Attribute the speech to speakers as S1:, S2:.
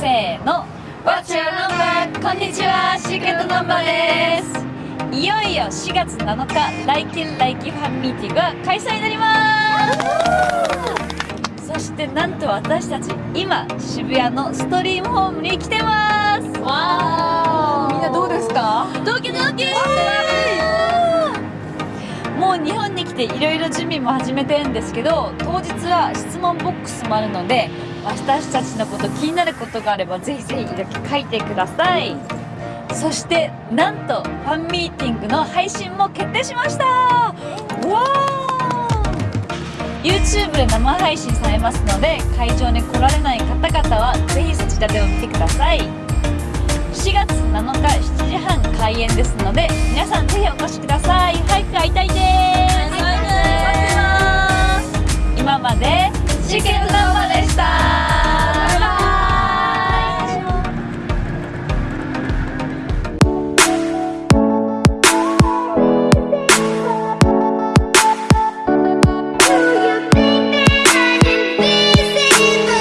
S1: せーの。What's your number? こんにちは。シークレットナンバーです。いよいよ4月7日来県来期ファンミーティングが開催になります。そしてなんと私たち今渋谷のストリームホームに来てます。
S2: わー。みんなどうですか？
S1: ドキドキもう日本に来ていろいろ準備も始めてるんですけど当日は質問ボックスもあるので私たちのこと気になることがあればぜひぜひ書いてください。そしてなんとファンミーティングの配信も決定しました。わー！YouTube で生配信されますので会場に来られない方々はぜひそちらでも見てください。4月7日7時半開演ですので皆さんぜひお越しください。